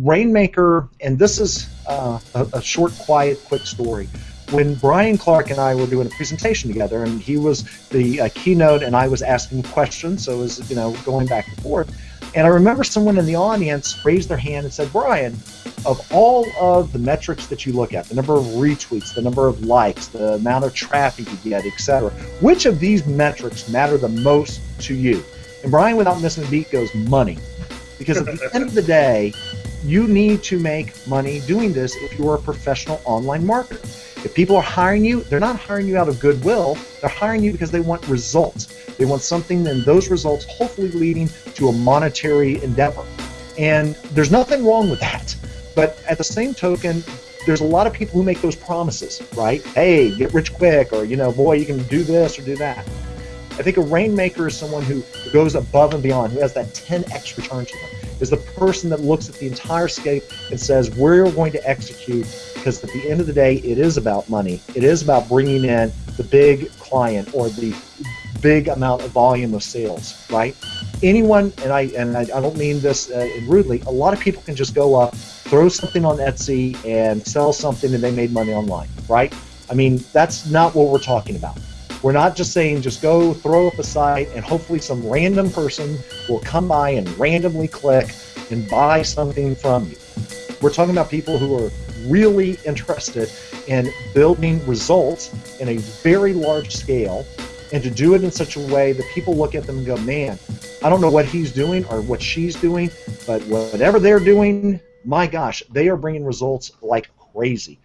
Rainmaker, and this is uh, a, a short, quiet, quick story when Brian Clark and I were doing a presentation together, and he was the uh, keynote, and I was asking questions, so it was you know going back and forth. And I remember someone in the audience raised their hand and said, "Brian, of all of the metrics that you look at, the number of retweets, the number of likes, the amount of traffic you get, etc., which of these metrics matter the most to you?" And Brian, without missing a beat, goes, "Money," because at the end of the day, you need to make money doing this if you're a professional online marketer. If people are hiring you, they're not hiring you out of goodwill. They're hiring you because they want results. They want something, and those results hopefully leading to a monetary endeavor. And there's nothing wrong with that. But at the same token, there's a lot of people who make those promises, right? Hey, get rich quick, or you know, boy, you can do this or do that. I think a rainmaker is someone who goes above and beyond, who has that 10x return to them is the person that looks at the entire scape and says, we're going to execute because at the end of the day, it is about money. It is about bringing in the big client or the big amount of volume of sales, right? Anyone, and I and I, I don't mean this uh, rudely, a lot of people can just go up, throw something on Etsy, and sell something, and they made money online, right? I mean, that's not what we're talking about. We're not just saying just go throw up a site and hopefully some random person will come by and randomly click and buy something from you. We're talking about people who are really interested in building results in a very large scale and to do it in such a way that people look at them and go, man, I don't know what he's doing or what she's doing, but whatever they're doing, my gosh, they are bringing results like crazy.